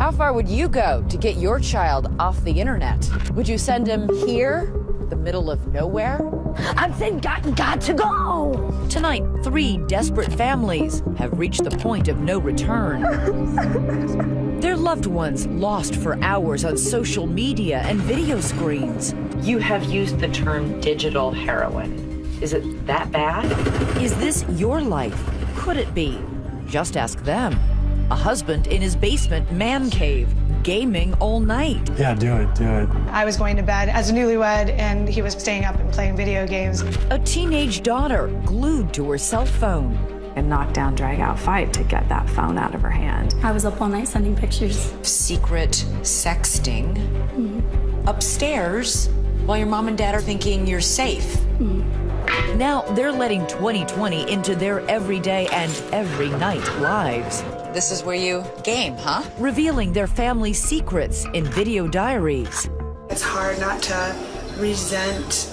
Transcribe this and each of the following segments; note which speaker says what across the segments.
Speaker 1: How far would you go to get your child off the internet? Would you send him here, the middle of nowhere?
Speaker 2: I'm saying got, got to go.
Speaker 3: Tonight, three desperate families have reached the point of no return. Their loved ones lost for hours on social media and video screens.
Speaker 4: You have used the term digital heroin. Is it that bad?
Speaker 3: Is this your life? Could it be? Just ask them. A husband in his basement man cave, gaming all night.
Speaker 5: Yeah, do it, do it.
Speaker 6: I was going to bed as a newlywed, and he was staying up and playing video games.
Speaker 3: A teenage daughter glued to her cell phone.
Speaker 7: A knockdown, drag out fight to get that phone out of her hand.
Speaker 8: I was up all night sending pictures.
Speaker 9: Secret sexting mm-hmm. upstairs while your mom and dad are thinking you're safe.
Speaker 3: Mm-hmm. Now they're letting 2020 into their everyday and every night lives.
Speaker 9: This is where you game, huh?
Speaker 3: Revealing their family secrets in video diaries.
Speaker 6: It's hard not to resent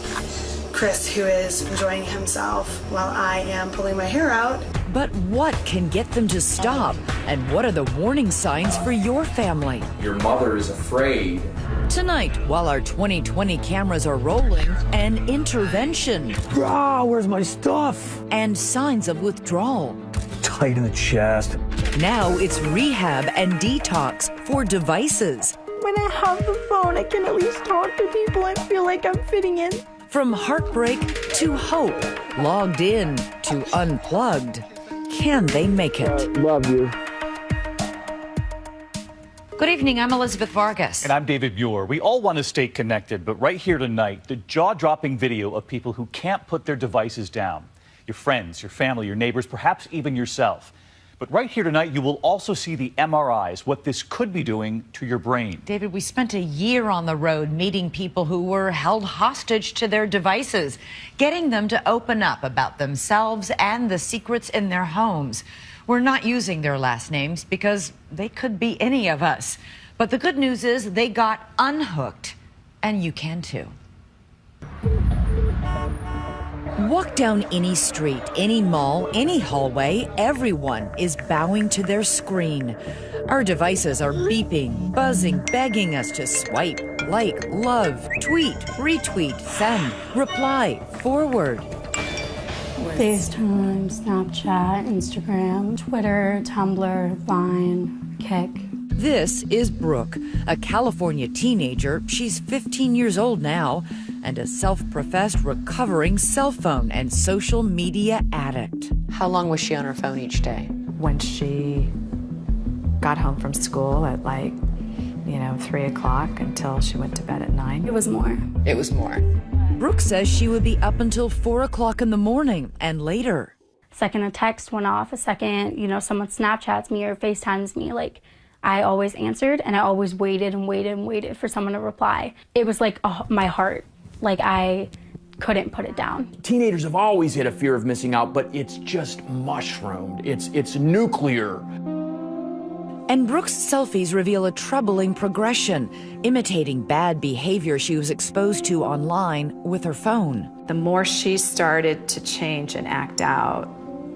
Speaker 6: Chris, who is enjoying himself while I am pulling my hair out.
Speaker 3: But what can get them to stop? And what are the warning signs for your family?
Speaker 10: Your mother is afraid.
Speaker 3: Tonight, while our 2020 cameras are rolling, an intervention.
Speaker 5: Ah, where's my stuff?
Speaker 3: And signs of withdrawal.
Speaker 5: Tight in the chest.
Speaker 3: Now it's rehab and detox for devices.
Speaker 2: When I have the phone, I can at least talk to people I feel like I'm fitting in.
Speaker 3: From heartbreak to hope, logged in to unplugged. Can they make it?
Speaker 5: Uh, love you.
Speaker 9: Good evening. I'm Elizabeth Vargas.
Speaker 11: And I'm David Muir. We all want to stay connected, but right here tonight, the jaw dropping video of people who can't put their devices down your friends, your family, your neighbors, perhaps even yourself. But right here tonight, you will also see the MRIs, what this could be doing to your brain.
Speaker 9: David, we spent a year on the road meeting people who were held hostage to their devices, getting them to open up about themselves and the secrets in their homes. We're not using their last names because they could be any of us. But the good news is they got unhooked, and you can too.
Speaker 3: Walk down any street, any mall, any hallway, everyone is bowing to their screen. Our devices are beeping, buzzing, begging us to swipe, like, love, tweet, retweet, send, reply, forward.
Speaker 8: FaceTime, Snapchat, Instagram, Twitter, Tumblr, Vine, Kik.
Speaker 3: This is Brooke, a California teenager. She's 15 years old now and a self professed recovering cell phone and social media addict.
Speaker 1: How long was she on her phone each day?
Speaker 7: When she got home from school at like, you know, three o'clock until she went to bed at nine.
Speaker 8: It was more.
Speaker 1: It was more.
Speaker 3: Brooke says she would be up until four o'clock in the morning and later.
Speaker 8: Second a text went off, a second, you know, someone Snapchats me or FaceTimes me, like I always answered and I always waited and waited and waited for someone to reply. It was like oh, my heart, like I couldn't put it down.
Speaker 12: Teenagers have always had a fear of missing out, but it's just mushroomed. It's it's nuclear.
Speaker 3: And Brooke's selfies reveal a troubling progression, imitating bad behavior she was exposed to online with her phone.
Speaker 7: The more she started to change and act out,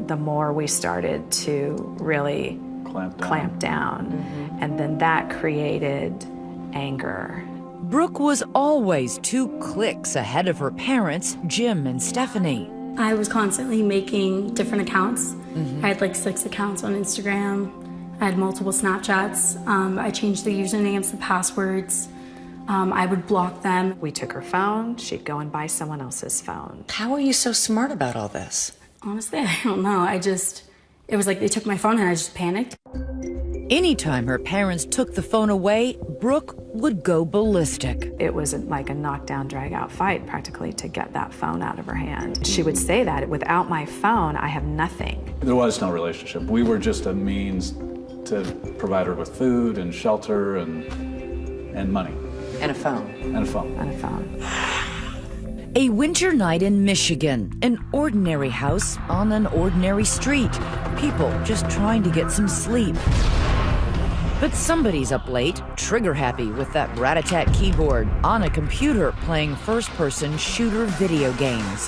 Speaker 7: the more we started to really
Speaker 11: clamp down.
Speaker 7: Clamp down. Mm-hmm. And then that created anger.
Speaker 3: Brooke was always two clicks ahead of her parents, Jim and Stephanie.
Speaker 8: I was constantly making different accounts. Mm-hmm. I had like six accounts on Instagram. I had multiple Snapchats. Um, I changed the usernames, the passwords. Um, I would block them.
Speaker 7: We took her phone. She'd go and buy someone else's phone.
Speaker 9: How are you so smart about all this?
Speaker 8: Honestly, I don't know. I just, it was like they took my phone and I just panicked.
Speaker 3: Anytime her parents took the phone away, Brooke would go ballistic.
Speaker 7: It was like a knockdown, drag out fight practically to get that phone out of her hand. She would say that without my phone, I have nothing.
Speaker 13: There was no relationship. We were just a means to provide her with food and shelter and, and money.
Speaker 1: And a phone.
Speaker 13: And a phone.
Speaker 7: And a phone.
Speaker 3: A winter night in Michigan, an ordinary house on an ordinary street. People just trying to get some sleep. But somebody's up late, trigger happy with that rat-a-tat keyboard on a computer playing first-person shooter video games.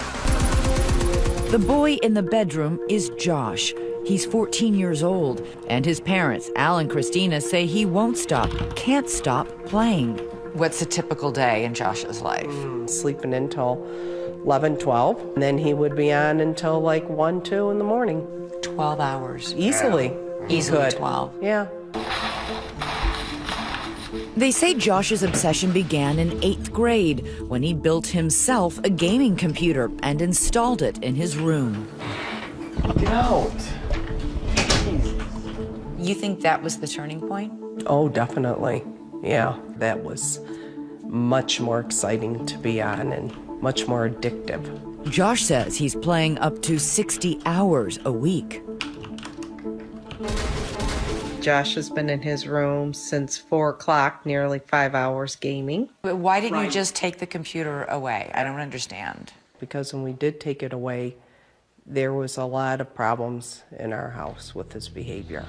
Speaker 3: The boy in the bedroom is Josh. He's 14 years old, and his parents, Al and Christina, say he won't stop, can't stop playing.
Speaker 1: What's a typical day in Josh's life?
Speaker 14: Hmm, sleeping until 11, 12. And then he would be on until like 1, 2 in the morning.
Speaker 1: 12 hours.
Speaker 14: Easily. He
Speaker 1: Easily 12.
Speaker 14: Yeah.
Speaker 3: They say Josh's obsession began in eighth grade when he built himself a gaming computer and installed it in his room.
Speaker 5: Get out.
Speaker 1: You think that was the turning point?
Speaker 14: Oh, definitely. Yeah. That was much more exciting to be on and much more addictive.
Speaker 3: Josh says he's playing up to 60 hours a week.
Speaker 15: Josh has been in his room since four o'clock, nearly five hours gaming.
Speaker 1: But why didn't you just take the computer away? I don't understand.
Speaker 14: Because when we did take it away, there was a lot of problems in our house with his behavior.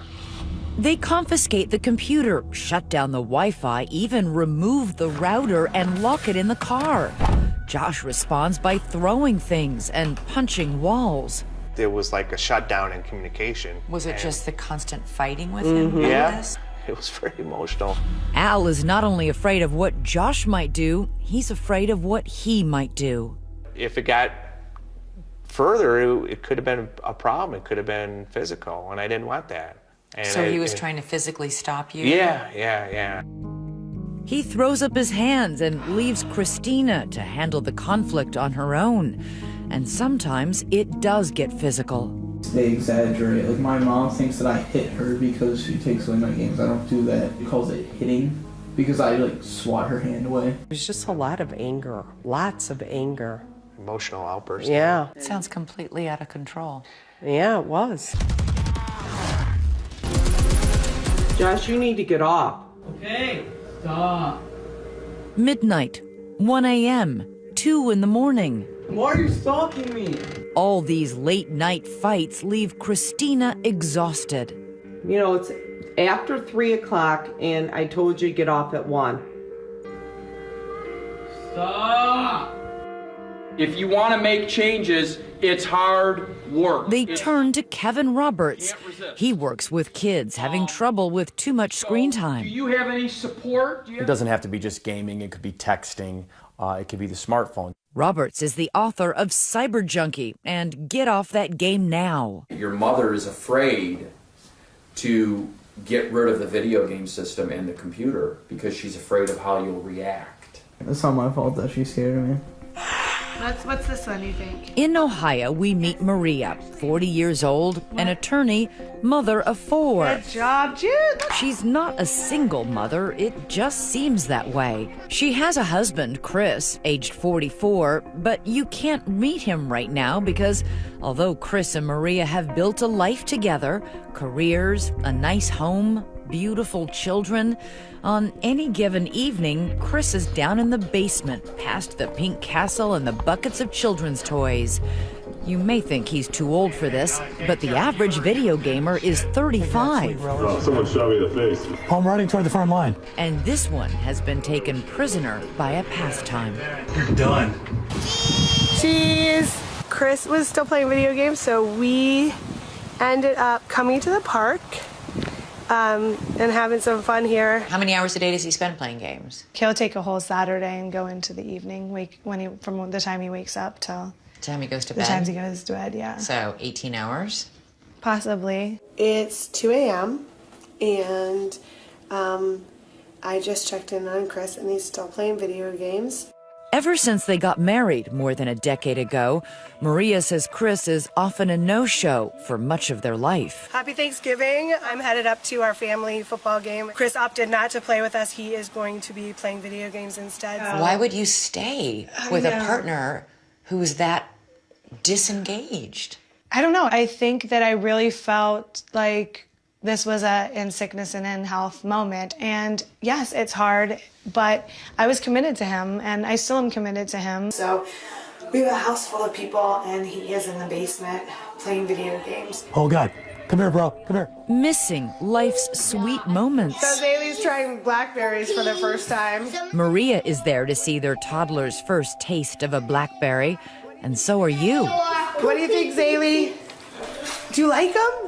Speaker 3: They confiscate the computer, shut down the Wi Fi, even remove the router and lock it in the car. Josh responds by throwing things and punching walls.
Speaker 16: There was like a shutdown in communication.
Speaker 1: Was it
Speaker 16: and-
Speaker 1: just the constant fighting with him?
Speaker 14: Mm-hmm.
Speaker 16: Yeah.
Speaker 1: this?
Speaker 16: It was very emotional.
Speaker 3: Al is not only afraid of what Josh might do, he's afraid of what he might do.
Speaker 16: If it got further, it, it could have been a problem. It could have been physical, and I didn't want that. And
Speaker 1: So he was
Speaker 16: it-
Speaker 1: trying to physically stop you?
Speaker 16: Yeah, yeah, yeah.
Speaker 3: He throws up his hands and leaves Christina to handle the conflict on her own. And sometimes it does get physical.
Speaker 17: They exaggerate. Like my mom thinks that I hit her because she takes away my games. I don't do that. She calls it hitting because I like swat her hand away.
Speaker 14: There's just a lot of anger, lots of anger.
Speaker 16: Emotional outburst.
Speaker 14: Yeah.
Speaker 1: It sounds completely out of control.
Speaker 14: Yeah, it was.
Speaker 15: Josh, you need to get off.
Speaker 17: Okay, stop.
Speaker 3: Midnight, 1 a.m., 2 in the morning.
Speaker 17: Why are you stalking me?
Speaker 3: All these late night fights leave Christina exhausted.
Speaker 15: You know, it's after three o'clock, and I told you to get off at one.
Speaker 12: Stop! If you want to make changes, it's hard work.
Speaker 3: They turn to Kevin Roberts. He works with kids having trouble with too much screen time.
Speaker 12: Do you have any support? Do you It doesn't have to be just gaming, it could be texting, uh, it could be the smartphone.
Speaker 3: Roberts is the author of Cyber Junkie and Get Off That Game Now.
Speaker 10: Your mother is afraid to get rid of the video game system and the computer because she's afraid of how you'll react.
Speaker 17: It's not my fault that she's scared of me.
Speaker 6: What's, what's this one, you think?
Speaker 3: In Ohio, we meet Maria, 40 years old, an attorney, mother of four.
Speaker 6: Good job, Jude.
Speaker 3: She's not a single mother, it just seems that way. She has a husband, Chris, aged 44, but you can't meet him right now because although Chris and Maria have built a life together, careers, a nice home, beautiful children, on any given evening, Chris is down in the basement, past the pink castle and the buckets of children's toys. You may think he's too old for this, but the average video gamer is 35.
Speaker 18: someone shot me in the face.
Speaker 5: I'm running toward the front line.
Speaker 3: And this one has been taken prisoner by a pastime.
Speaker 5: You're done.
Speaker 6: Cheese. Chris was still playing video games, so we ended up coming to the park um, and having some fun here.
Speaker 1: How many hours a day does he spend playing games?
Speaker 6: He'll take a whole Saturday and go into the evening, wake when he from the time he wakes up till the
Speaker 1: Time he goes to
Speaker 6: the
Speaker 1: bed?
Speaker 6: times he goes to bed. Yeah,
Speaker 1: So 18 hours?
Speaker 6: possibly. It's 2 a.m. and um, I just checked in on Chris, and he's still playing video games.
Speaker 3: Ever since they got married more than a decade ago, Maria says Chris is often a no show for much of their life.
Speaker 6: Happy Thanksgiving. I'm headed up to our family football game. Chris opted not to play with us. He is going to be playing video games instead.
Speaker 1: Why would you stay with a
Speaker 6: know.
Speaker 1: partner who's that disengaged?
Speaker 6: I don't know. I think that I really felt like this was a in sickness and in health moment. And yes, it's hard, but I was committed to him and I still am committed to him. So we have a house full of people and he is in the basement playing video games.
Speaker 5: Oh, God. Come here, bro. Come here.
Speaker 3: Missing life's sweet moments.
Speaker 6: So Zaylee's trying blackberries for the first time.
Speaker 3: Maria is there to see their toddler's first taste of a blackberry, and so are you.
Speaker 6: What do you think, Zaylee? Do you like them?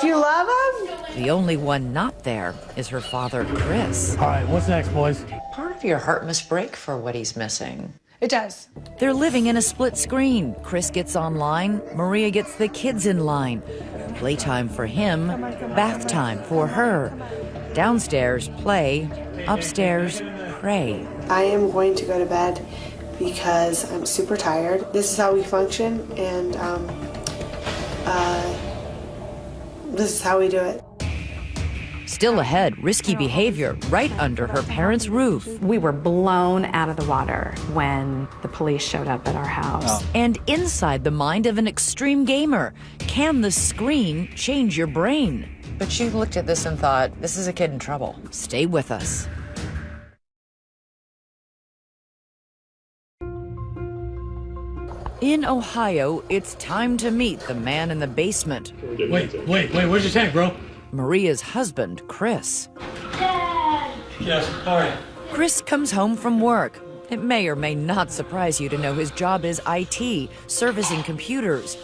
Speaker 6: Do you love him?
Speaker 3: The only one not there is her father, Chris.
Speaker 5: All right, what's next, boys?
Speaker 9: Part of your heart must break for what he's missing.
Speaker 6: It does.
Speaker 3: They're living in a split screen. Chris gets online, Maria gets the kids in line. Playtime for him, bath time for her. Downstairs, play. Upstairs, pray.
Speaker 6: I am going to go to bed because I'm super tired. This is how we function, and um, uh, this is how we do it.
Speaker 3: Still ahead, risky behavior right under her parents' roof.
Speaker 7: We were blown out of the water when the police showed up at our house. Oh.
Speaker 3: And inside the mind of an extreme gamer, can the screen change your brain?
Speaker 1: But you looked at this and thought, this is a kid in trouble.
Speaker 3: Stay with us. In Ohio, it's time to meet the man in the basement.
Speaker 5: Wait, wait, wait, where's your tank, bro?
Speaker 3: Maria's husband, Chris. Dad!
Speaker 5: Yes, all right.
Speaker 3: Chris comes home from work. It may or may not surprise you to know his job is IT, servicing computers.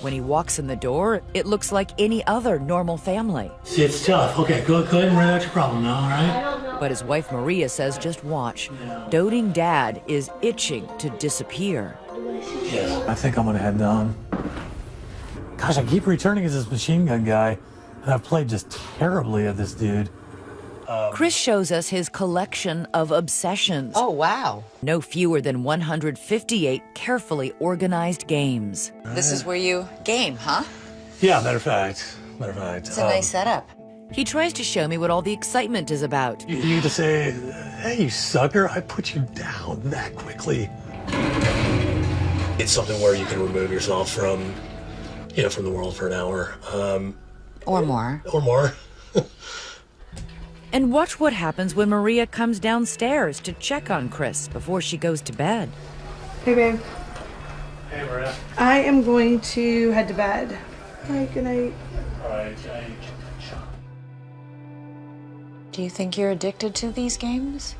Speaker 3: When he walks in the door, it looks like any other normal family.
Speaker 5: See, it's tough. Okay, go, go ahead and write out your problem now, all right?
Speaker 3: But his wife Maria says just watch. Doting dad is itching to disappear.
Speaker 5: Yes. I think I'm gonna head down. Gosh, I keep returning as this machine gun guy, and I've played just terribly at this dude.
Speaker 3: Um, Chris shows us his collection of obsessions.
Speaker 1: Oh, wow.
Speaker 3: No fewer than 158 carefully organized games.
Speaker 1: This is where you game, huh?
Speaker 5: Yeah, matter of fact. Matter of fact.
Speaker 1: It's a nice um, setup.
Speaker 3: He tries to show me what all the excitement is about.
Speaker 5: You, you need to say, hey, you sucker, I put you down that quickly. It's something where you can remove yourself from, you know, from the world for an hour. Um,
Speaker 1: Or more.
Speaker 5: or more.
Speaker 3: And watch what happens when Maria comes downstairs to check on Chris before she goes to bed.
Speaker 6: Hey, babe.
Speaker 5: Hey, Maria.
Speaker 6: I am going to head to bed. Hi, good night.
Speaker 5: All right,
Speaker 1: Do you think you're addicted to these games?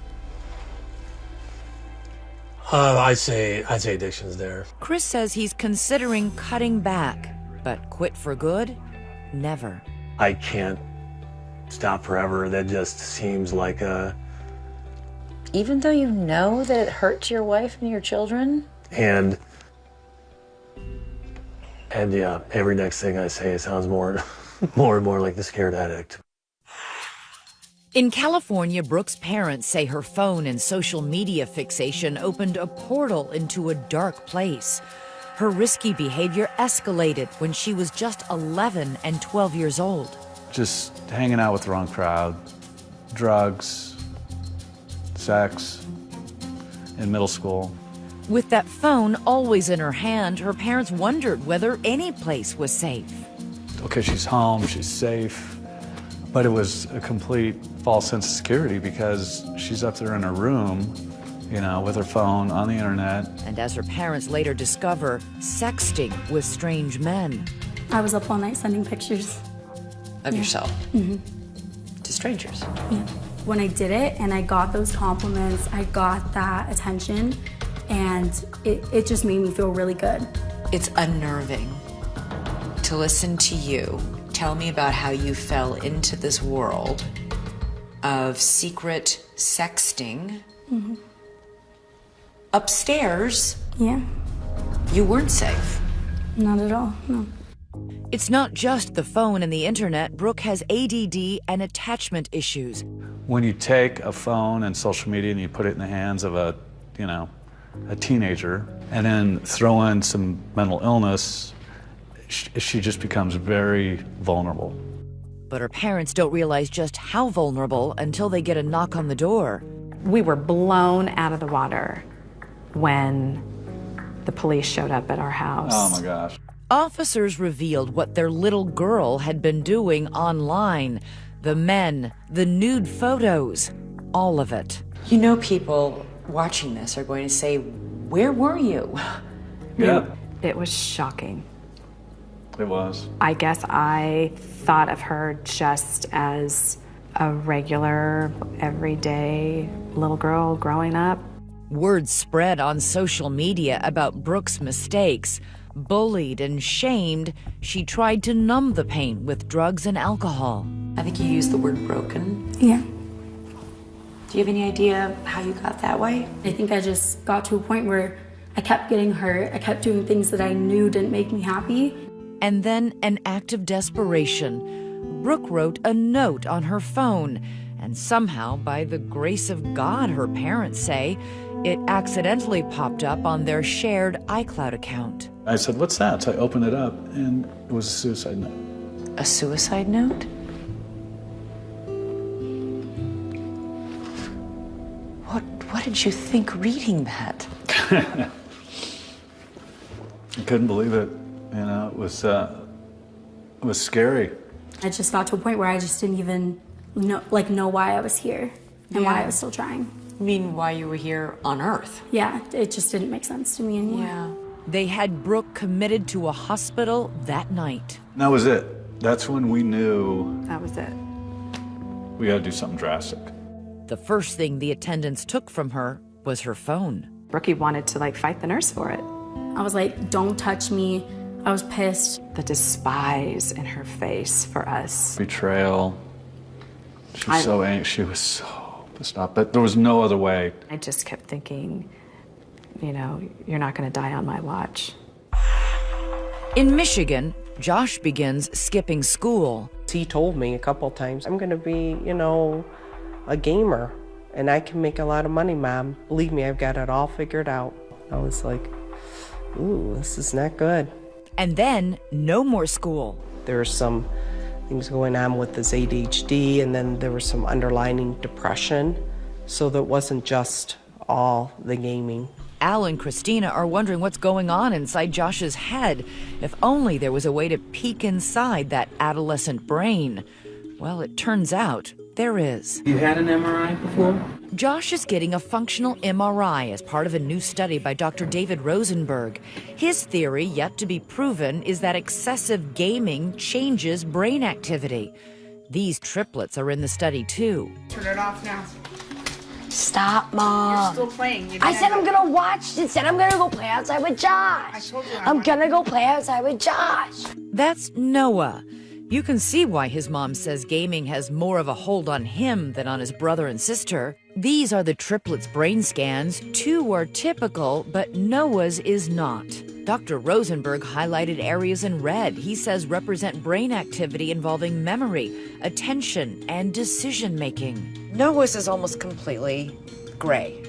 Speaker 5: Uh, I'd say I'd say addiction's there.
Speaker 3: Chris says he's considering cutting back, but quit for good? Never.
Speaker 5: I can't stop forever. That just seems like a
Speaker 1: Even though you know that it hurts your wife and your children?
Speaker 5: and and yeah, every next thing I say sounds more more and more like the scared addict.
Speaker 3: In California, Brooke's parents say her phone and social media fixation opened a portal into a dark place. Her risky behavior escalated when she was just 11 and 12 years old.
Speaker 13: Just hanging out with the wrong crowd, drugs, sex in middle school.
Speaker 3: With that phone always in her hand, her parents wondered whether any place was safe.
Speaker 13: Okay, she's home, she's safe. But it was a complete false sense of security because she's up there in her room, you know, with her phone on the internet.
Speaker 3: And as her parents later discover, sexting with strange men.
Speaker 8: I was up all night sending pictures.
Speaker 1: Of yourself?
Speaker 8: hmm
Speaker 1: To strangers?
Speaker 8: Yeah. When I did it and I got those compliments, I got that attention, and it, it just made me feel really good.
Speaker 1: It's unnerving to listen to you tell me about how you fell into this world of secret sexting.
Speaker 8: hmm
Speaker 1: Upstairs,
Speaker 8: Yeah,
Speaker 1: you weren't safe.
Speaker 8: not at all, no.
Speaker 3: It's not just the phone and the internet. Brooke has ADD and attachment issues.
Speaker 13: When you take a phone and social media and you put it in the hands of a, you know, a teenager, and then throw in some mental illness, sh- she just becomes very vulnerable.
Speaker 3: But her parents don't realize just how vulnerable until they get a knock on the door.
Speaker 7: We were blown out of the water when the police showed up at our house.
Speaker 13: Oh my gosh.
Speaker 3: Officers revealed what their little girl had been doing online the men, the nude photos, all of it.
Speaker 1: You know, people watching this are going to say, Where were you?
Speaker 13: Yeah,
Speaker 7: It was shocking.
Speaker 13: It was.
Speaker 7: I guess I thought of her just as a regular, everyday little girl growing up.
Speaker 3: Word spread on social media about Brooke's mistakes. Bullied and shamed, she tried to numb the pain with drugs and alcohol.
Speaker 1: I think you used the word broken.
Speaker 8: Yeah.
Speaker 1: Do you have any idea how you got that way?
Speaker 8: I think I just got to a point where I kept getting hurt. I kept doing things that I knew didn't make me happy.
Speaker 3: And then, an act of desperation. Brooke wrote a note on her phone, and somehow, by the grace of God, her parents say, it accidentally popped up on their shared iCloud account.
Speaker 13: I said, What's that? So I opened it up, and it was a suicide note.
Speaker 1: A suicide note? What, what did you think reading that?
Speaker 13: I couldn't believe it. You know, it was, uh, it was scary.
Speaker 8: I just got to a point where I just didn't even know, like, know why I was here and why I was still trying.
Speaker 1: You mean why you were here on Earth?
Speaker 8: Yeah, it just didn't make sense to me anymore.
Speaker 1: Yeah.
Speaker 3: They had Brooke committed to a hospital that night.
Speaker 13: That was it. That's when we knew
Speaker 7: That was it.
Speaker 13: we got to do something drastic.
Speaker 3: The first thing the attendants took from her was her phone.
Speaker 7: Brookie wanted to like fight the nurse for it.
Speaker 8: I was like, don't touch me. I was pissed.
Speaker 7: The despise in her face for us.
Speaker 13: Betrayal. She
Speaker 7: I-
Speaker 13: was so angry. She was so pissed off. But there was no other way.
Speaker 7: I just kept thinking, you know, you're not going to die on my watch.
Speaker 3: In Michigan, Josh begins skipping school.
Speaker 14: He told me a couple times, I'm going to be, you know, a gamer and I can make a lot of money, Mom. Believe me, I've got it all figured out. I was like, ooh, this is not good.
Speaker 3: And then, no more school.
Speaker 14: There were some things going on with his ADHD, and then there was some underlining depression. So that wasn't just all the gaming.
Speaker 3: Al and Christina are wondering what's going on inside Josh's head. If only there was a way to peek inside that adolescent brain. Well, it turns out there is.
Speaker 17: You had an MRI before?
Speaker 3: Josh is getting a functional MRI as part of a new study by Dr. David Rosenberg. His theory, yet to be proven, is that excessive gaming changes brain activity. These triplets are in the study too.
Speaker 2: Turn it off now.
Speaker 19: Stop, Mom.
Speaker 2: You're still playing. You
Speaker 19: I said I'm gonna watch. Instead, I'm gonna go play outside with Josh. I told you. I'm, I'm gonna go play outside with Josh.
Speaker 3: That's Noah. You can see why his mom says gaming has more of a hold on him than on his brother and sister. These are the triplets' brain scans. Two are typical, but Noah's is not. Dr. Rosenberg highlighted areas in red he says represent brain activity involving memory, attention, and decision making.
Speaker 1: Noah's is almost completely gray.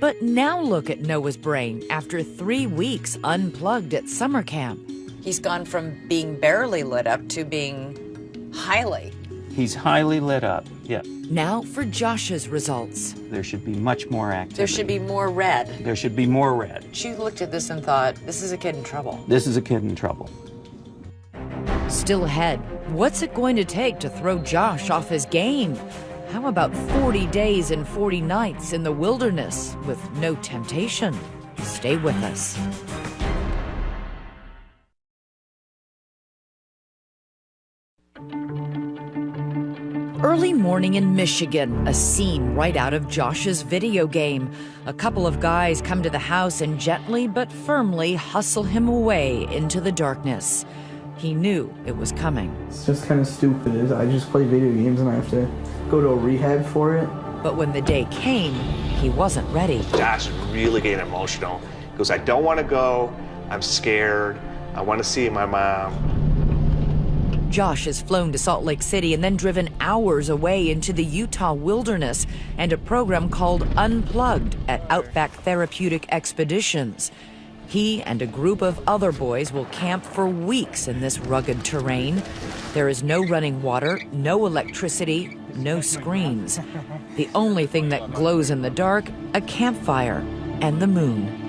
Speaker 3: But now look at Noah's brain after three weeks unplugged at summer camp.
Speaker 1: He's gone from being barely lit up to being highly.
Speaker 20: He's highly lit up, yeah.
Speaker 3: Now for Josh's results.
Speaker 20: There should be much more activity.
Speaker 1: There should be more red.
Speaker 20: There should be more red.
Speaker 1: She looked at this and thought, this is a kid in trouble.
Speaker 20: This is a kid in trouble.
Speaker 3: Still ahead, what's it going to take to throw Josh off his game? How about 40 days and 40 nights in the wilderness with no temptation? Stay with us. Early morning in Michigan, a scene right out of Josh's video game. A couple of guys come to the house and gently but firmly hustle him away into the darkness. He knew it was coming.
Speaker 17: It's just kind of stupid. I just play video games and I have to go to a rehab for it.
Speaker 3: But when the day came, he wasn't ready.
Speaker 16: Josh is really getting emotional. He goes, I don't want to go. I'm scared. I want to see my mom.
Speaker 3: Josh has flown to Salt Lake City and then driven hours away into the Utah wilderness and a program called Unplugged at Outback Therapeutic Expeditions. He and a group of other boys will camp for weeks in this rugged terrain. There is no running water, no electricity, no screens. The only thing that glows in the dark, a campfire and the moon.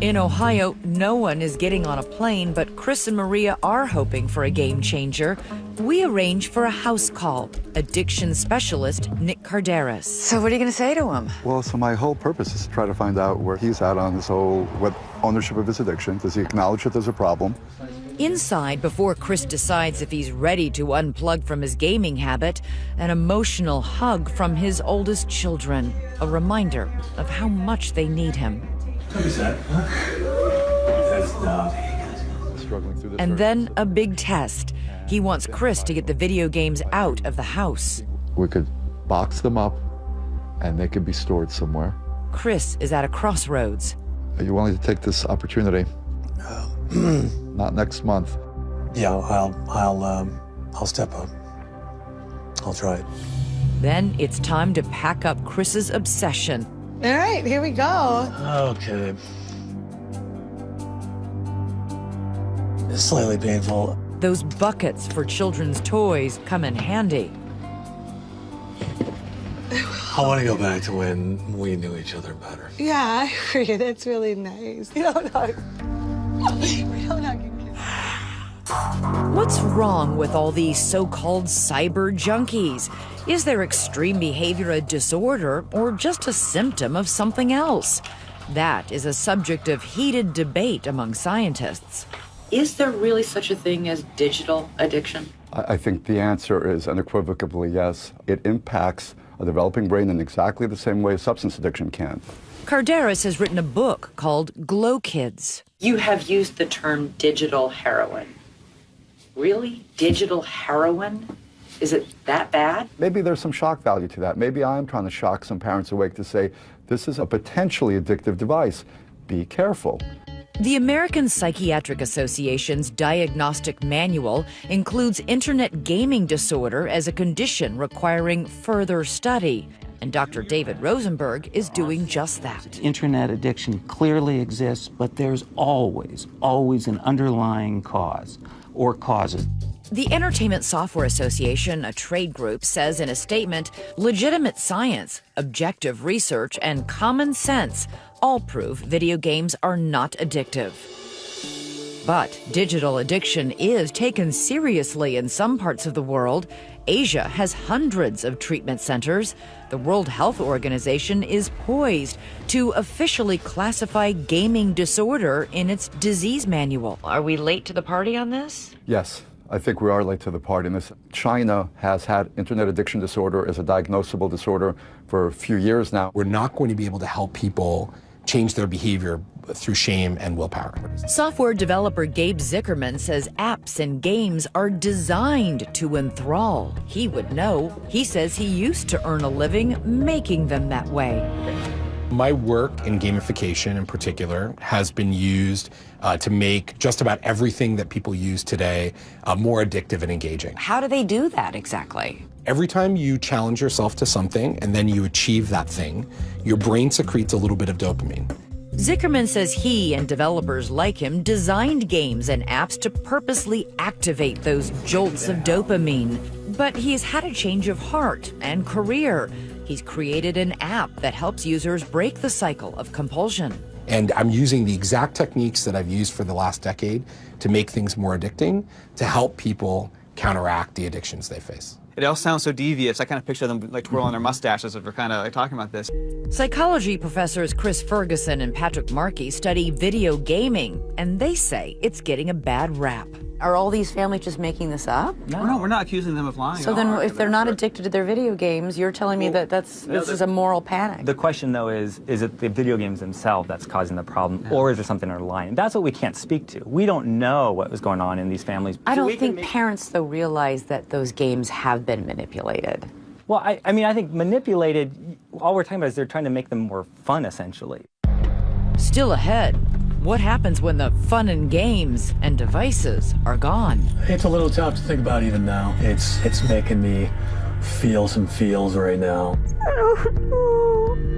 Speaker 3: In Ohio, no one is getting on a plane, but Chris and Maria are hoping for a game changer. We arrange for a house call. Addiction specialist Nick Kardaras.
Speaker 1: So, what are you going to say to him?
Speaker 21: Well, so my whole purpose is to try to find out where he's at on this whole what ownership of his addiction. Does he acknowledge that there's a problem?
Speaker 3: Inside, before Chris decides if he's ready to unplug from his gaming habit, an emotional hug from his oldest children, a reminder of how much they need him.
Speaker 5: Don't be sad, huh?
Speaker 21: Struggling through this.
Speaker 3: And then a big test. He wants Chris to get the video games out of the house.
Speaker 21: We could box them up and they could be stored somewhere.
Speaker 3: Chris is at a crossroads.
Speaker 21: Are you willing to take this opportunity? Not next month.
Speaker 5: Yeah, I'll, I'll, um, I'll step up. I'll try it.
Speaker 3: Then it's time to pack up Chris's obsession.
Speaker 6: All right, here we go.
Speaker 5: Okay. It's slightly painful.
Speaker 3: Those buckets for children's toys come in handy.
Speaker 5: I want to go back to when we knew each other better.
Speaker 6: Yeah, I agree. That's really nice. You don't hug. We don't hug
Speaker 3: What's wrong with all these so called cyber junkies? Is their extreme behavior a disorder or just a symptom of something else? That is a subject of heated debate among scientists.
Speaker 1: Is there really such a thing as digital addiction?
Speaker 21: I I think the answer is unequivocally yes. It impacts a developing brain in exactly the same way substance addiction can.
Speaker 3: Kardaras has written a book called Glow Kids.
Speaker 1: You have used the term digital heroin. Really? Digital heroin? Is it that bad?
Speaker 21: Maybe there's some shock value to that. Maybe I'm trying to shock some parents awake to say, this is a potentially addictive device. Be careful.
Speaker 3: The American Psychiatric Association's diagnostic manual includes internet gaming disorder as a condition requiring further study. And Dr. David Rosenberg is doing just that.
Speaker 20: Internet addiction clearly exists, but there's always, always an underlying cause or causes.
Speaker 3: The Entertainment Software Association, a trade group, says in a statement legitimate science, objective research, and common sense all prove video games are not addictive. But digital addiction is taken seriously in some parts of the world. Asia has hundreds of treatment centers. The World Health Organization is poised to officially classify gaming disorder in its disease manual.
Speaker 1: Are we late to the party on this?
Speaker 21: Yes, I think we are late to the party in this. China has had internet addiction disorder as a diagnosable disorder for a few years now.
Speaker 22: We're not going to be able to help people change their behavior through shame and willpower.
Speaker 3: Software developer Gabe Zichermann says apps and games are designed to enthrall. He would know. He says he used to earn a living making them that way.
Speaker 22: My work in gamification in particular has been used uh, to make just about everything that people use today uh, more addictive and engaging.
Speaker 1: How do they do that exactly?
Speaker 22: Every time you challenge yourself to something and then you achieve that thing, your brain secretes a little bit of dopamine.
Speaker 3: Zichermann says he and developers like him designed games and apps to purposely activate those jolts of dopamine. But he's had a change of heart and career. He's created an app that helps users break the cycle of compulsion.
Speaker 22: And I'm using the exact techniques that I've used for the last decade to make things more addicting, to help people counteract the addictions they face.
Speaker 23: It all sounds so devious. I kind of picture them like twirling their mustaches as we're kind of like talking about this.
Speaker 3: Psychology professors Chris Ferguson and Patrick Markey study video gaming, and they say it's getting a bad rap.
Speaker 1: Are all these families just making this up?
Speaker 23: No, no, we're not accusing them of lying.
Speaker 1: So then, if they're not addicted to their video games, you're telling me that that's this is a moral panic.
Speaker 24: The question, though, is is it the video games themselves that's causing the problem, or is there something underlying? That's what we can't speak to. We don't know what was going on in these families.
Speaker 1: I don't think parents though realize that those games have been manipulated.
Speaker 24: Well, I, I mean, I think manipulated. All we're talking about is they're trying to make them more fun, essentially.
Speaker 3: Still ahead, what happens when the fun and games and devices are gone?
Speaker 5: It's a little tough to think about even now. It's it's making me feel some feels right now.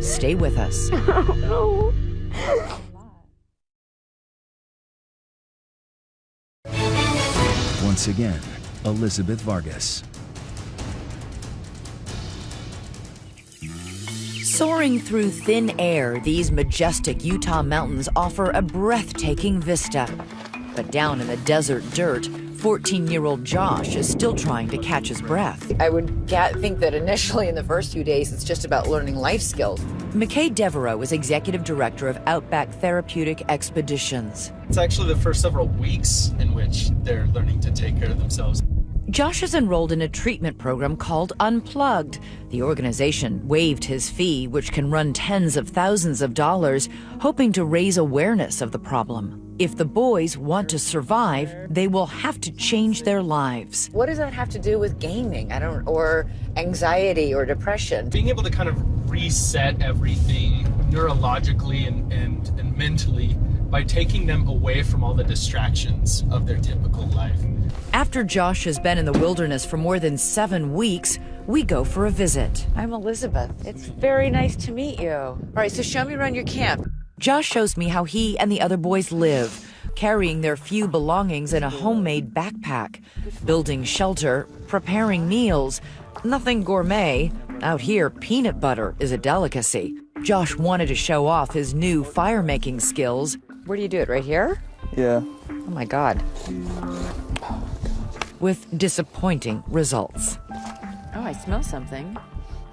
Speaker 3: Stay with us.
Speaker 25: Once again, Elizabeth Vargas.
Speaker 3: Soaring through thin air, these majestic Utah mountains offer a breathtaking vista. But down in the desert dirt, 14 year old Josh is still trying to catch his breath.
Speaker 1: I would ga- think that initially in the first few days, it's just about learning life skills.
Speaker 3: McKay Devereaux is executive director of Outback Therapeutic Expeditions.
Speaker 26: It's actually the first several weeks in which they're learning to take care of themselves.
Speaker 3: Josh is enrolled in a treatment program called Unplugged. The organization waived his fee, which can run tens of thousands of dollars, hoping to raise awareness of the problem. If the boys want to survive, they will have to change their lives.
Speaker 1: What does that have to do with gaming? I don't, or anxiety or depression?
Speaker 27: Being able to kind of reset everything neurologically and, and, and mentally by taking them away from all the distractions of their typical life.
Speaker 3: After Josh has been in the wilderness for more than seven weeks, we go for a visit.
Speaker 1: I'm Elizabeth. It's very nice to meet you. All right, so show me around your camp.
Speaker 3: Josh shows me how he and the other boys live, carrying their few belongings in a homemade backpack, building shelter, preparing meals. Nothing gourmet. Out here, peanut butter is a delicacy. Josh wanted to show off his new fire making skills.
Speaker 1: Where do you do it? Right here?
Speaker 23: Yeah.
Speaker 1: Oh my God.
Speaker 3: With disappointing results.
Speaker 1: Oh, I smell something.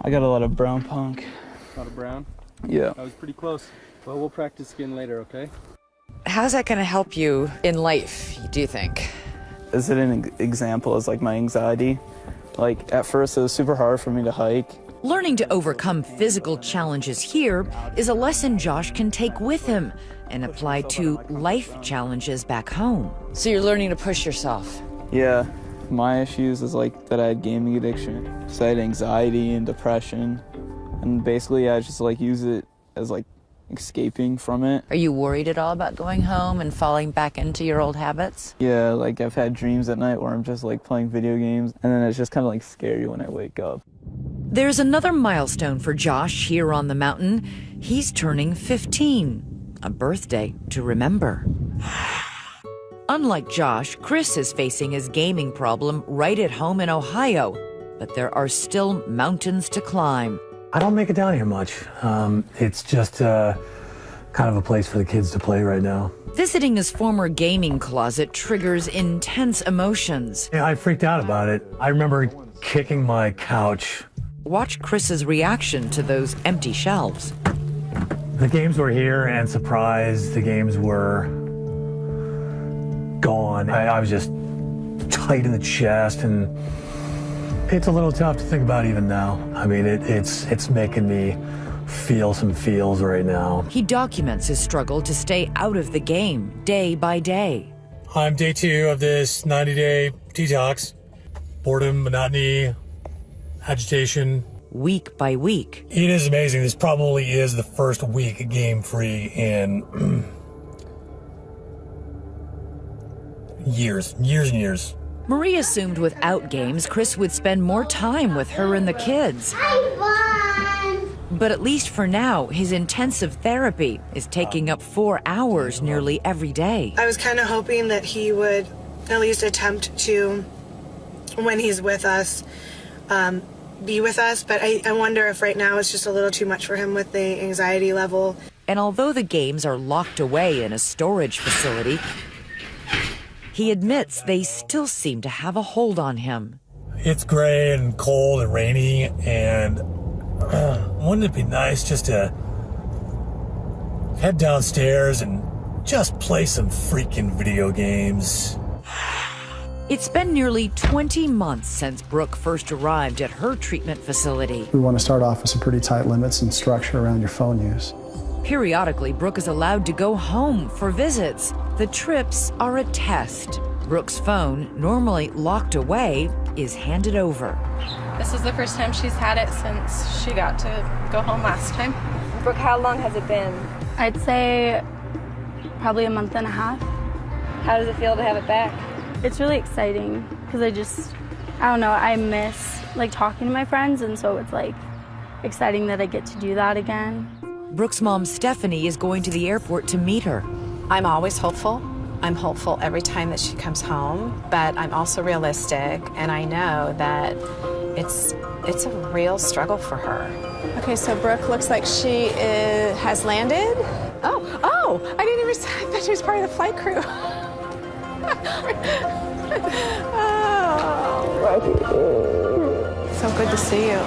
Speaker 23: I got a lot of brown punk.
Speaker 27: A lot of brown?
Speaker 23: Yeah.
Speaker 27: That was pretty close. Well, we'll practice again later, okay?
Speaker 1: How's that going to help you in life, do you think?
Speaker 23: Is it an example as like my anxiety? Like at first it was super hard for me to hike.
Speaker 3: Learning to overcome physical challenges here is a lesson Josh can take with him and apply to life challenges back home.
Speaker 1: So you're learning to push yourself.
Speaker 23: Yeah. My issues is like that I had gaming addiction. So I had anxiety and depression. And basically I just like use it as like escaping from it.
Speaker 1: Are you worried at all about going home and falling back into your old habits?
Speaker 23: Yeah, like I've had dreams at night where I'm just like playing video games and then it's just kind of like scary when I wake up.
Speaker 3: There's another milestone for Josh here on the mountain. He's turning 15, a birthday to remember. Unlike Josh, Chris is facing his gaming problem right at home in Ohio, but there are still mountains to climb.
Speaker 5: I don't make it down here much. Um, it's just uh, kind of a place for the kids to play right now.
Speaker 3: Visiting his former gaming closet triggers intense emotions.
Speaker 5: Yeah, I freaked out about it. I remember kicking my couch.
Speaker 3: Watch Chris's reaction to those empty shelves.
Speaker 5: The games were here, and surprise, the games were gone. I, I was just tight in the chest, and it's a little tough to think about even now. I mean, it, it's it's making me feel some feels right now.
Speaker 3: He documents his struggle to stay out of the game day by day.
Speaker 5: I'm day two of this 90 day detox. Boredom, monotony, agitation.
Speaker 3: Week by week.
Speaker 5: It is amazing. This probably is the first week game free in years, years and years.
Speaker 3: Marie assumed without games, Chris would spend more time with her and the kids. But at least for now, his intensive therapy is taking up four hours nearly every day.
Speaker 6: I was kind of hoping that he would at least attempt to, when he's with us, um, be with us. But I, I wonder if right now it's just a little too much for him with the anxiety level.
Speaker 3: And although the games are locked away in a storage facility, he admits they still seem to have a hold on him.
Speaker 5: It's gray and cold and rainy, and uh, wouldn't it be nice just to head downstairs and just play some freaking video games?
Speaker 3: It's been nearly 20 months since Brooke first arrived at her treatment facility.
Speaker 28: We want to start off with some pretty tight limits and structure around your phone use.
Speaker 3: Periodically, Brooke is allowed to go home for visits. The trips are a test. Brooke's phone, normally locked away, is handed over.
Speaker 29: This is the first time she's had it since she got to go home last time.
Speaker 30: Brooke, how long has it been?
Speaker 8: I'd say probably a month and a half.
Speaker 30: How does it feel to have it back?
Speaker 8: It's really exciting because I just, I don't know, I miss like talking to my friends, and so it's like exciting that I get to do that again.
Speaker 3: Brooke's mom, Stephanie, is going to the airport to meet her.
Speaker 26: I'm always hopeful. I'm hopeful every time that she comes home, but I'm also realistic, and I know that it's it's a real struggle for her.
Speaker 30: Okay, so Brooke looks like she is, has landed.
Speaker 26: Oh, oh! I didn't even. I thought she was part of the flight crew. oh, so good to see you.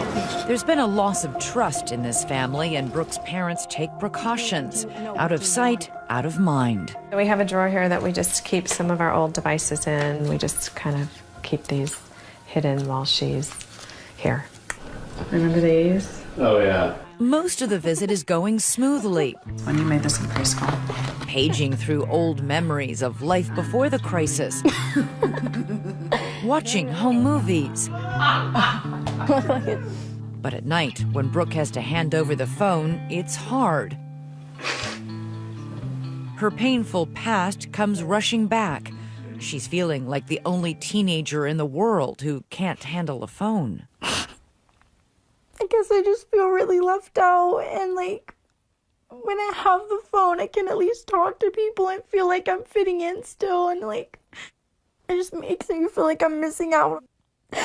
Speaker 3: There's been a loss of trust in this family, and Brooke's parents take precautions. Out of sight, out of mind.
Speaker 26: We have a drawer here that we just keep some of our old devices in. We just kind of keep these hidden while she's here.
Speaker 31: Remember these?
Speaker 32: Oh, yeah.
Speaker 3: Most of the visit is going smoothly.
Speaker 31: When you made this in preschool.
Speaker 3: Paging through old memories of life before the crisis. Watching home movies. But at night, when Brooke has to hand over the phone, it's hard. Her painful past comes rushing back. She's feeling like the only teenager in the world who can't handle a phone.
Speaker 2: I guess I just feel really left out and like when I have the phone I can at least talk to people and feel like I'm fitting in still and like it just makes me feel like I'm missing out.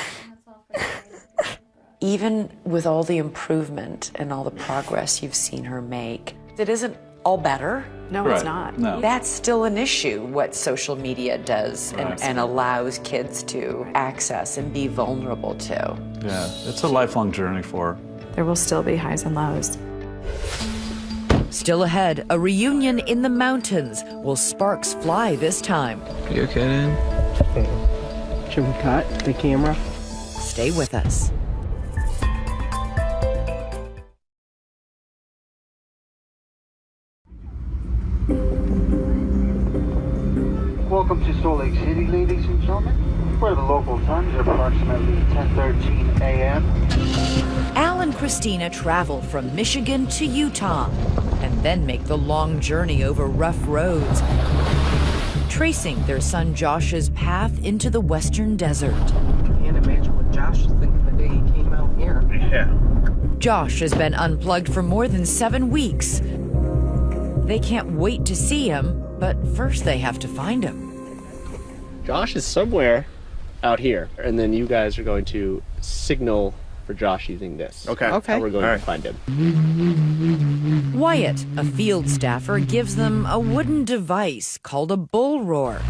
Speaker 1: Even with all the improvement and all the progress you've seen her make, it isn't all better.
Speaker 26: No, it's not. No.
Speaker 1: That's still an issue, what social media does and,
Speaker 33: Right.
Speaker 1: and allows kids to access and be vulnerable to.
Speaker 33: Yeah, it's a lifelong journey for her.
Speaker 26: There will still be highs and lows.
Speaker 3: Still ahead, a reunion in the mountains. Will sparks fly this time?
Speaker 23: You okay, dude?
Speaker 34: Should we cut the camera?
Speaker 3: Stay with us.
Speaker 35: Where the local time is approximately 10:13 a.m.
Speaker 3: Al and Christina travel from Michigan to Utah and then make the long journey over rough roads, tracing their son Josh's path into the western desert.
Speaker 34: Can't imagine what Josh was thinking the day he came out here.
Speaker 35: Yeah.
Speaker 3: Josh has been unplugged for more than seven weeks. They can't wait to see him, but first they have to find him.
Speaker 36: Josh is somewhere out here, and then you guys are going to signal for Josh using this.
Speaker 35: Okay.
Speaker 36: That's how
Speaker 35: Okay.
Speaker 36: we're going
Speaker 35: All
Speaker 36: to find him.
Speaker 3: Wyatt, a field staffer, gives them a wooden device called a bull roar,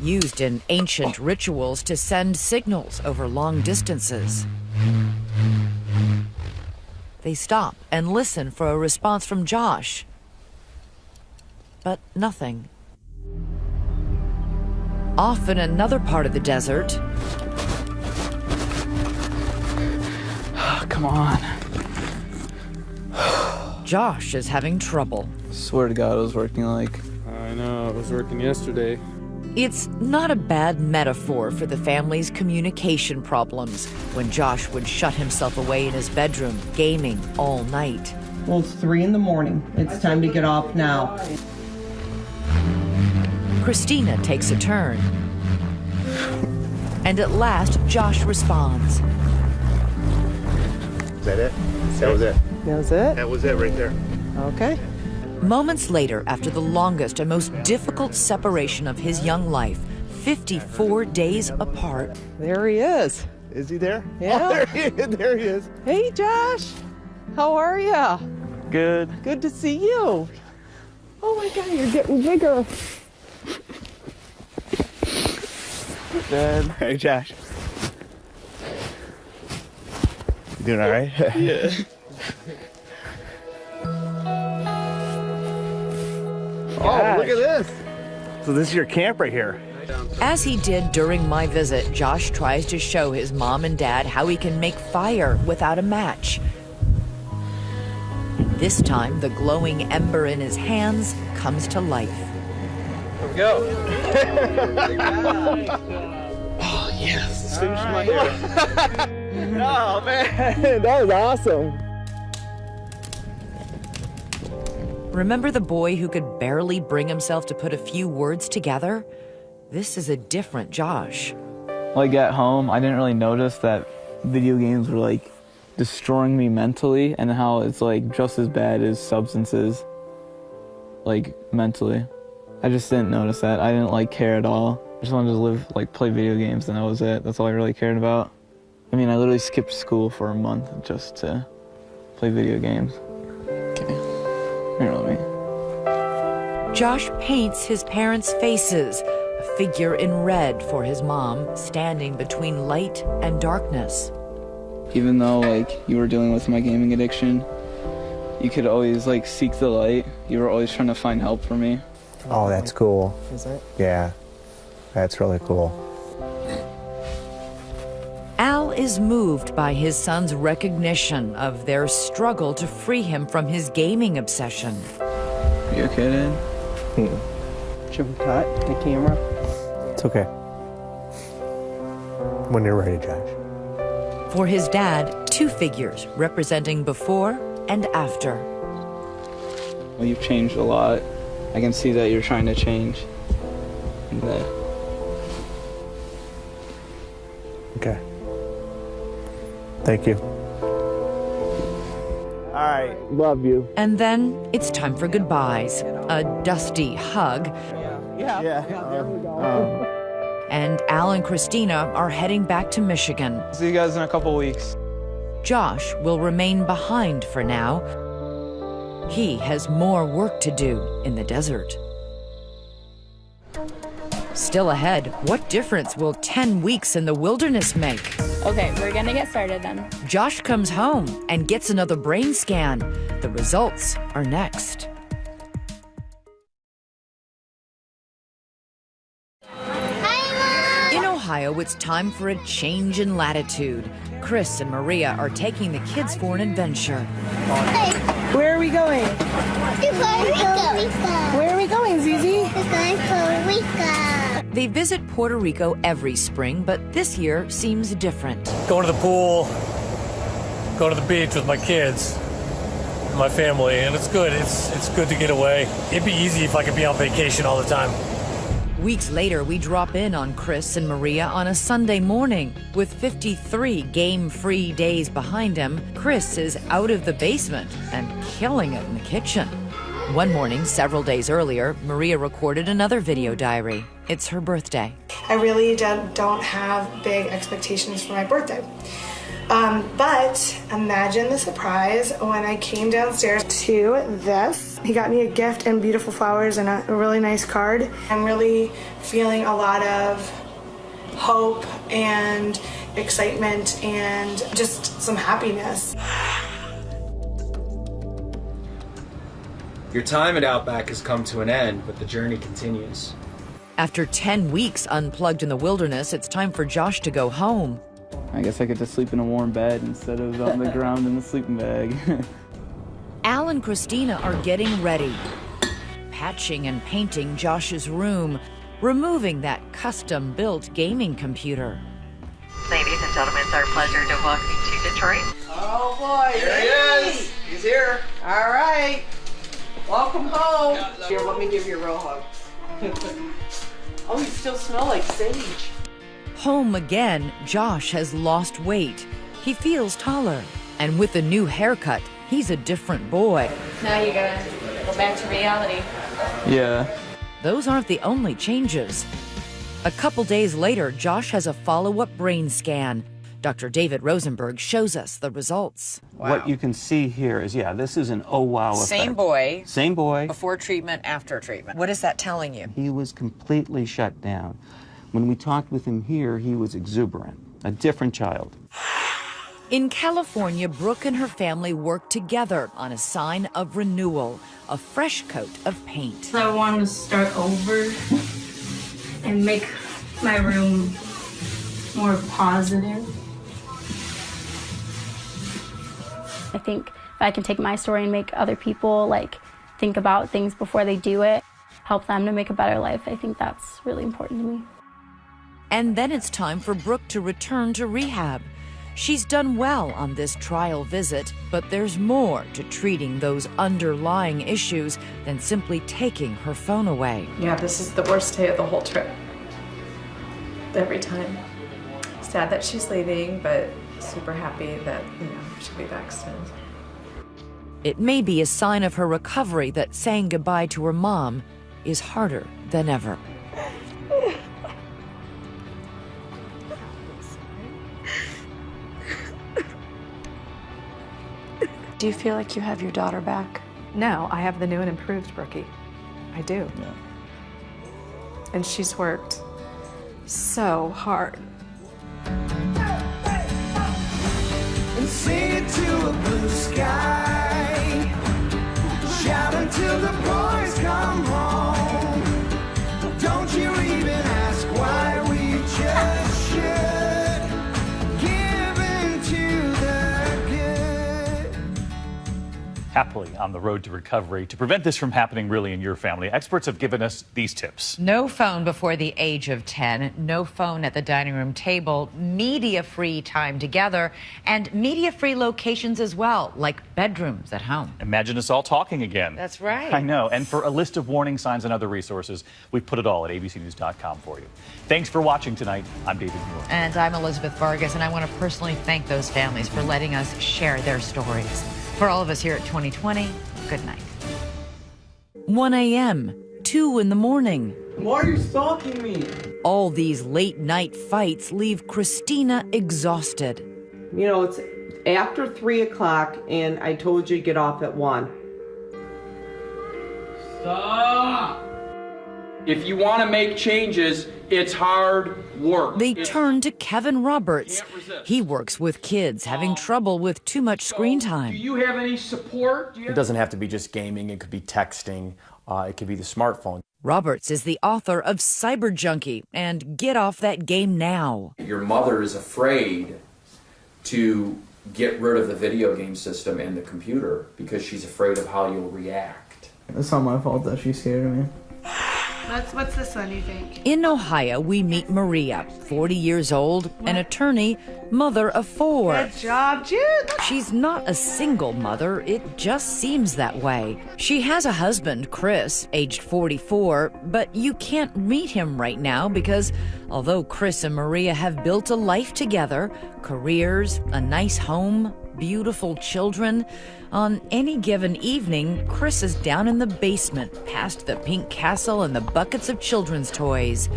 Speaker 3: used in ancient rituals to send signals over long distances. They stop and listen for a response from Josh. But nothing. Off in another part of the desert, ah,
Speaker 23: Come on.
Speaker 3: Josh is having trouble.
Speaker 23: Swear to God, it was working like.
Speaker 32: I know, it was working yesterday.
Speaker 3: It's not a bad metaphor for the family's communication problems when Josh would shut himself away in his bedroom, gaming all night.
Speaker 34: Well, it's three in the morning. It's time to get off now.
Speaker 3: Christina takes a turn. And at last, Josh responds.
Speaker 35: Is that it? That was it.
Speaker 34: That was it?
Speaker 35: That was it right there.
Speaker 34: Okay.
Speaker 3: Moments later, after the longest and most difficult separation of his young life, 54 days apart,
Speaker 34: There he is.
Speaker 35: Is he there?
Speaker 34: Yeah.
Speaker 35: Oh, there, he is. there he is.
Speaker 34: Hey, Josh. How are ya?
Speaker 23: Good.
Speaker 34: Good to see you. Oh my God, you're getting bigger.
Speaker 36: Dad. Hey, Josh. You doing all right?
Speaker 23: Yeah.
Speaker 35: Oh, look at this. So this is your camp right here.
Speaker 3: as he did during my visit, Josh tries to show his mom and dad how he can make fire without a match. This time, the glowing ember in his hands comes to life.
Speaker 36: Here we go. oh, yes. Finish my hair.
Speaker 35: oh, man. That was awesome.
Speaker 3: Remember the boy who could barely bring himself to put a few words together? This is a different Josh.
Speaker 23: Like at home, I didn't really notice that video games were like destroying me mentally and how it's like just as bad as substances, like mentally. I just didn't notice that. I didn't like care at all. I just wanted to live, like play video games and that was it. That's all I really cared about. I mean, I literally skipped school for a month just to play video games. Okay. Here, let me.
Speaker 3: Josh paints his parents' faces, a figure in red for his mom, standing between light and darkness.
Speaker 23: Even though like you were dealing with my gaming addiction, you could always like seek the light. You were always trying to find help for me.
Speaker 35: Oh, that's cool.
Speaker 34: Is it?
Speaker 35: Yeah. That's really cool.
Speaker 3: Al is moved by his son's recognition of their struggle to free him from his gaming obsession.
Speaker 23: Are You okay, Dad? Hmm.
Speaker 36: Should we cut the camera?
Speaker 37: It's okay. When you're ready, Josh.
Speaker 3: For his dad, two figures representing before and after.
Speaker 23: Well, you've changed a lot. I can see that you're trying to change. And that
Speaker 37: Okay. Thank you.
Speaker 23: All right, love you.
Speaker 3: And then it's time for goodbyes, a dusty hug,
Speaker 23: Yeah. Yeah. there we go. Uh-huh.
Speaker 3: and Al and Christina are heading back to Michigan.
Speaker 23: see you guys in a couple weeks.
Speaker 3: Josh will remain behind for now. He has more work to do in the desert. Still ahead, what difference will 10 weeks in the wilderness make?
Speaker 8: Okay, we're gonna get started then.
Speaker 3: Josh comes home and gets another brain scan. The results are next. In Ohio, it's time for a change in latitude. Chris and Maria are taking the kids for an adventure.
Speaker 6: Where are we going?
Speaker 38: Puerto Rico.
Speaker 6: Where are we going, Zizi?
Speaker 38: To Puerto Rico.
Speaker 3: They visit Puerto Rico every spring, but this year seems different.
Speaker 5: Going to the pool, going to the beach with my kids, my family, and it's good. It's it's good to get away. It'd be easy if I could be on vacation all the time.
Speaker 3: Weeks later, we drop in on Chris and Maria on a Sunday morning. With 53 game free days behind him, Chris is out of the basement and killing it in the kitchen. One morning, several days earlier, Maria recorded another video diary. It's her birthday.
Speaker 6: I really don't don't have big expectations for my birthday. Um, but imagine the surprise when I came downstairs to this. He got me a gift and beautiful flowers and a, a really nice card. I'm really feeling a lot of hope and excitement and just some happiness.
Speaker 39: Your time at Outback has come to an end, but the journey continues.
Speaker 3: After 10 weeks unplugged in the wilderness, it's time for Josh to go home.
Speaker 23: I guess I get to sleep in a warm bed instead of on the ground in the sleeping bag.
Speaker 3: Al and Christina are getting ready, patching and painting Josh's room, removing that custom built gaming computer.
Speaker 40: Ladies and gentlemen, it's our pleasure to welcome you to Detroit.
Speaker 41: Oh boy,
Speaker 39: Here he is. He's here.
Speaker 41: All right, welcome home. Here, let me give you a real hug. oh, you still smell like sage.
Speaker 3: Home again, Josh has lost weight. He feels taller. And with a new haircut, he's a different boy.
Speaker 29: Now you gotta go back to reality.
Speaker 23: yeah.
Speaker 3: Those aren't the only changes. A couple days later, Josh has a follow up brain scan. Dr. David Rosenberg shows us the results.
Speaker 42: What you can see here is, yeah, this is an oh wow effect.
Speaker 1: Same boy.
Speaker 42: Same boy.
Speaker 1: Before treatment, after treatment. What is that telling you?
Speaker 42: He was completely shut down. When we talked with him here, he was exuberant, a different child.
Speaker 3: In California, Brooke and her family work together on a sign of renewal, a fresh coat of paint.
Speaker 8: I want to start over and make my room more positive. I think if I can take my story and make other people like think about things before they do it, help them to make a better life, I think that's really important to me.
Speaker 3: And then it's time for Brooke to return to rehab. She's done well on this trial visit, but there's more to treating those underlying issues than simply taking her phone away.
Speaker 31: Yeah, this is the worst day of the whole trip. Every time. Sad that she's leaving, but super happy that, you know, she'll be back soon.
Speaker 3: It may be a sign of her recovery that saying goodbye to her mom is harder than ever.
Speaker 31: Do you feel like you have your daughter back? No, I have the new and improved Brookie. I do. Yeah. And she's worked so hard.
Speaker 43: and sing it to a blue sky. Shout until the boys come home.
Speaker 44: Happily on the road to recovery. To prevent this from happening really in your family, experts have given us these tips.
Speaker 3: No phone before the age of 10, no phone at the dining room table, media free time together, and media free locations as well, like bedrooms at home.
Speaker 44: Imagine us all talking again.
Speaker 3: That's right.
Speaker 44: I know. And for a list of warning signs and other resources, we've put it all at abcnews.com for you. Thanks for watching tonight. I'm David Muir.
Speaker 3: And I'm Elizabeth Vargas, and I want to personally thank those families for letting us share their stories. For all of us here at 2020, good night. 1 a.m., 2 in the morning.
Speaker 14: Why are you stalking me?
Speaker 3: All these late night fights leave Christina exhausted.
Speaker 14: You know, it's after three o'clock, and I told you to get off at one.
Speaker 45: Stop! If you want to make changes, it's hard work.
Speaker 3: They turn to Kevin Roberts. He works with kids having trouble with too much screen time.
Speaker 45: Do you have any support? Do you
Speaker 46: It doesn't have to be just gaming, it could be texting, uh, it could be the smartphone.
Speaker 3: Roberts is the author of Cyber Junkie and Get Off That Game Now.
Speaker 47: Your mother is afraid to get rid of the video game system and the computer because she's afraid of how you'll react.
Speaker 23: It's not my fault that she's scared of me.
Speaker 48: What's, what's this one, you think?
Speaker 3: In Ohio, we meet Maria, 40 years old, an attorney, mother of four.
Speaker 48: Good job, Jude.
Speaker 3: She's not a single mother, it just seems that way. She has a husband, Chris, aged 44, but you can't meet him right now because although Chris and Maria have built a life together, careers, a nice home, beautiful children, on any given evening, Chris is down in the basement past the pink castle and the buckets of children's toys.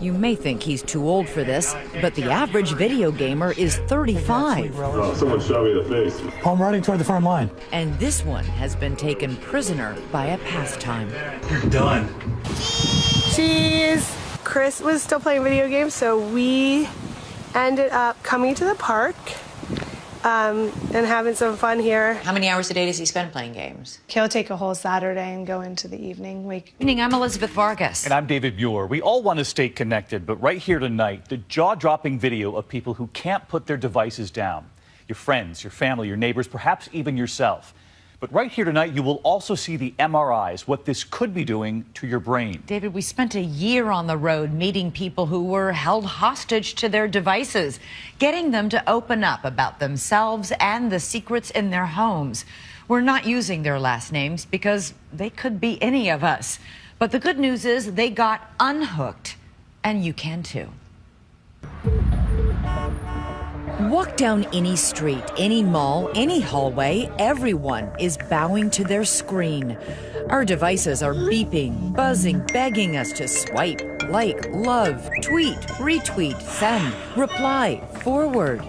Speaker 3: You may think he's too old for this, but the average video gamer is 35.
Speaker 12: someone shot me in the face.
Speaker 5: I'm running toward the front line.
Speaker 3: And this one has been taken prisoner by a pastime.
Speaker 5: You're done.
Speaker 48: Cheese. Chris was still playing video games, so we ended up coming to the park um, and having some fun here.
Speaker 1: How many hours a day does he spend playing games?
Speaker 48: He'll take a whole Saturday and go into the evening. We
Speaker 3: Evening, I'm Elizabeth Vargas.
Speaker 44: And I'm David Muir. We all want to stay connected, but right here tonight, the jaw dropping video of people who can't put their devices down your friends, your family, your neighbors, perhaps even yourself. But right here tonight, you will also see the MRIs, what this could be doing to your brain.
Speaker 3: David, we spent a year on the road meeting people who were held hostage to their devices, getting them to open up about themselves and the secrets in their homes. We're not using their last names because they could be any of us. But the good news is they got unhooked, and you can too. Walk down any street, any mall, any hallway, everyone is bowing to their screen. Our devices are beeping, buzzing, begging us to swipe, like, love, tweet, retweet, send, reply, forward.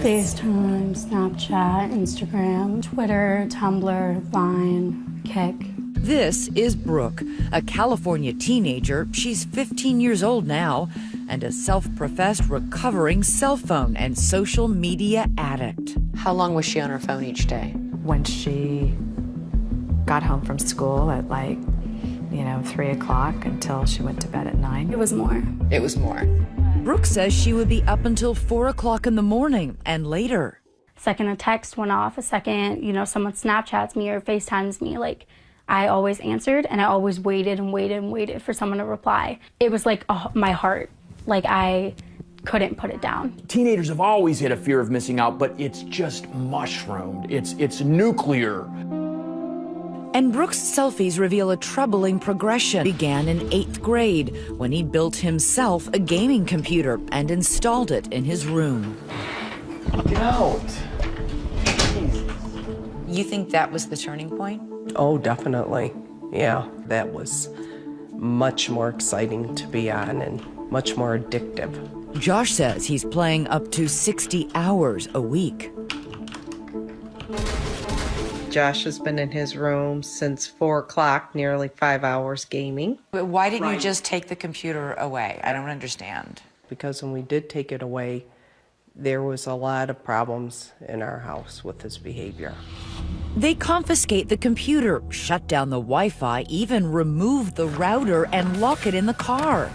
Speaker 8: FaceTime, Snapchat, Instagram, Twitter, Tumblr, Vine, Kik.
Speaker 3: This is Brooke, a California teenager. She's 15 years old now and a self professed recovering cell phone and social media addict.
Speaker 1: How long was she on her phone each day?
Speaker 7: When she got home from school at like, you know, three o'clock until she went to bed at nine.
Speaker 8: It was more.
Speaker 1: It was more.
Speaker 3: Brooke says she would be up until 4 o'clock in the morning and later.
Speaker 8: Second a text went off, a second, you know, someone Snapchats me or FaceTimes me, like I always answered and I always waited and waited and waited for someone to reply. It was like oh, my heart, like I couldn't put it down.
Speaker 12: Teenagers have always had a fear of missing out, but it's just mushroomed. It's it's nuclear.
Speaker 3: And Brooke's selfies reveal a troubling progression. Began in eighth grade when he built himself a gaming computer and installed it in his room.
Speaker 12: Get out.
Speaker 1: You think that was the turning point?
Speaker 14: Oh, definitely. Yeah, that was much more exciting to be on and much more addictive.
Speaker 3: Josh says he's playing up to 60 hours a week.
Speaker 14: Josh has been in his room since four o'clock, nearly five hours gaming.
Speaker 1: But why didn't you just take the computer away? I don't understand.
Speaker 14: Because when we did take it away, there was a lot of problems in our house with his behavior.
Speaker 3: They confiscate the computer, shut down the Wi Fi, even remove the router and lock it in the car.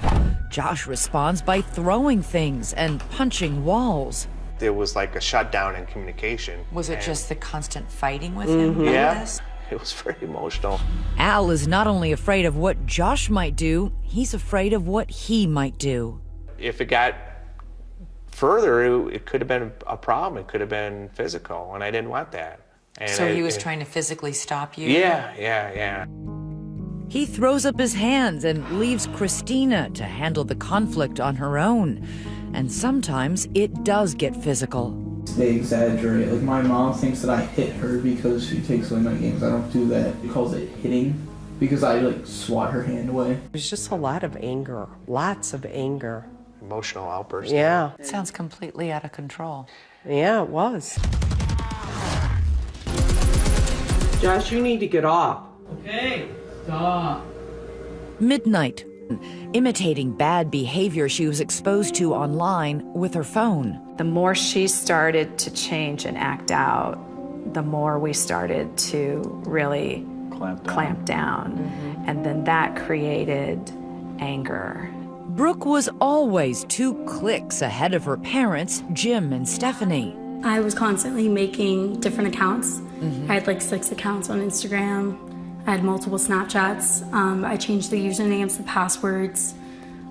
Speaker 3: Josh responds by throwing things and punching walls.
Speaker 16: There was like a shutdown in communication.
Speaker 1: Was it just the constant fighting with him?
Speaker 16: Mhm.
Speaker 1: over
Speaker 16: Yeah.
Speaker 1: this?
Speaker 16: It was very emotional.
Speaker 3: Al is not only afraid of what Josh might do, he's afraid of what he might do.
Speaker 16: If it got further, it, it could have been a problem. It could have been physical, and I didn't want that. And
Speaker 1: So
Speaker 16: it-
Speaker 1: he was
Speaker 16: it-
Speaker 1: trying to physically stop you?
Speaker 16: Yeah, yeah, yeah.
Speaker 3: He throws up his hands and leaves Christina to handle the conflict on her own. And sometimes it does get physical.
Speaker 23: They exaggerate. Like my mom thinks that I hit her because she takes away my games. I don't do that. She calls it hitting because I like swat her hand away.
Speaker 14: There's just a lot of anger, lots of anger.
Speaker 16: Emotional outburst.
Speaker 14: Yeah.
Speaker 1: It sounds completely out of control.
Speaker 14: Yeah, it was. Josh, you need to get off.
Speaker 23: Okay, stop.
Speaker 3: Midnight, imitating bad behavior she was exposed to online with her phone.
Speaker 7: The more she started to change and act out, the more we started to really
Speaker 13: clamp down.
Speaker 7: Clamp down. Mm-hmm. And then that created anger.
Speaker 3: Brooke was always two clicks ahead of her parents, Jim and Stephanie.
Speaker 8: I was constantly making different accounts. Mm-hmm. I had like six accounts on Instagram. I had multiple Snapchats. Um, I changed the usernames, the passwords.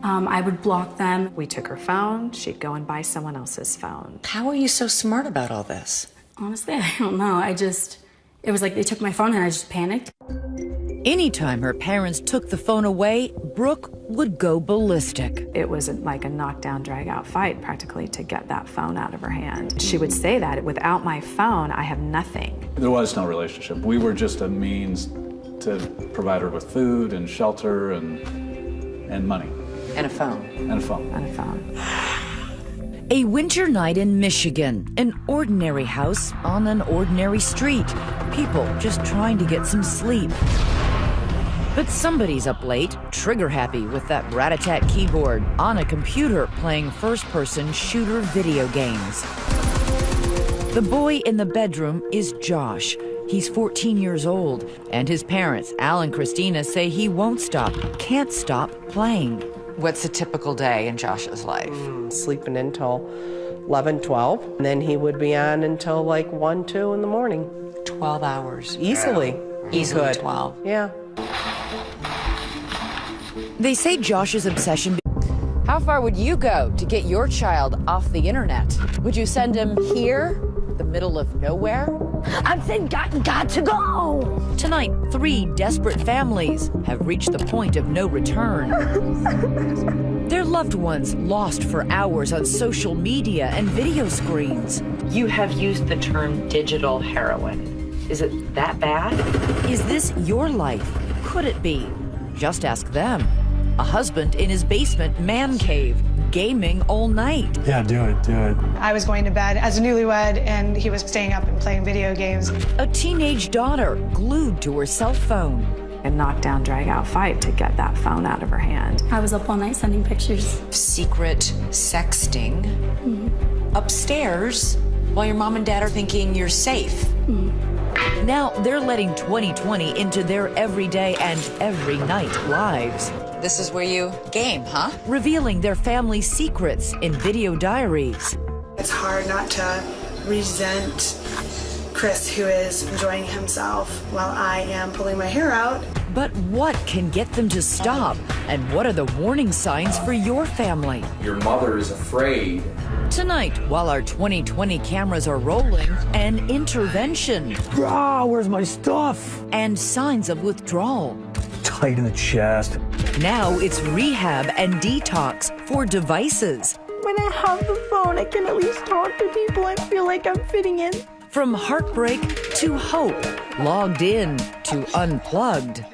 Speaker 8: Um, I would block them.
Speaker 7: We took her phone, she'd go and buy someone else's phone.
Speaker 1: How are you so smart about all this?
Speaker 8: Honestly, I don't know. I just, it was like they took my phone and I just panicked.
Speaker 3: Anytime her parents took the phone away, Brooke would go ballistic.
Speaker 7: It was like a knockdown, drag out fight practically to get that phone out of her hand. She would say that without my phone, I have nothing.
Speaker 13: There was no relationship. We were just a means to provide her with food and shelter and and money
Speaker 1: And a phone.
Speaker 13: and a phone.
Speaker 7: And a phone.
Speaker 3: A winter night in Michigan, an ordinary house on an ordinary street. People just trying to get some sleep. But somebody's up late, trigger happy with that rat-a-tat keyboard on a computer playing first-person shooter video games. The boy in the bedroom is Josh. He's 14 years old, and his parents, Al and Christina, say he won't stop, can't stop playing.
Speaker 1: What's a typical day in Josh's life?
Speaker 14: Hmm, sleeping until 11, 12. And then he would be on until like 1, 2 in the morning.
Speaker 1: 12 hours.
Speaker 14: Easily. He
Speaker 1: Easily
Speaker 14: could.
Speaker 1: 12.
Speaker 14: Yeah.
Speaker 3: They say Josh's obsession. How far would you go to get your child off the internet? Would you send him here, the middle of nowhere?
Speaker 2: I'm saying got, got to go.
Speaker 3: Tonight, three desperate families have reached the point of no return. Their loved ones lost for hours on social media and video screens.
Speaker 49: You have used the term digital heroin. Is it that bad?
Speaker 3: Is this your life? Could it be? Just ask them. A husband in his basement man cave, gaming all night.
Speaker 5: Yeah, do it, do it.
Speaker 6: I was going to bed as a newlywed, and he was staying up and playing video games.
Speaker 3: A teenage daughter glued to her cell phone.
Speaker 7: A knockdown, drag out fight to get that phone out of her hand.
Speaker 8: I was up all night sending pictures.
Speaker 1: Secret sexting mm-hmm. upstairs while your mom and dad are thinking you're safe. Mm-hmm.
Speaker 3: Now they're letting 2020 into their everyday and every night lives.
Speaker 1: This is where you game, huh?
Speaker 3: Revealing their family secrets in video diaries.
Speaker 6: It's hard not to resent Chris, who is enjoying himself while I am pulling my hair out.
Speaker 3: But what can get them to stop? And what are the warning signs for your family?
Speaker 47: Your mother is afraid.
Speaker 3: Tonight, while our 2020 cameras are rolling, an intervention.
Speaker 5: Ah, where's my stuff?
Speaker 3: And signs of withdrawal.
Speaker 5: Tight in the chest.
Speaker 3: Now it's rehab and detox for devices.
Speaker 2: When I have the phone, I can at least talk to people and feel like I'm fitting in.
Speaker 3: From heartbreak to hope, logged in to unplugged.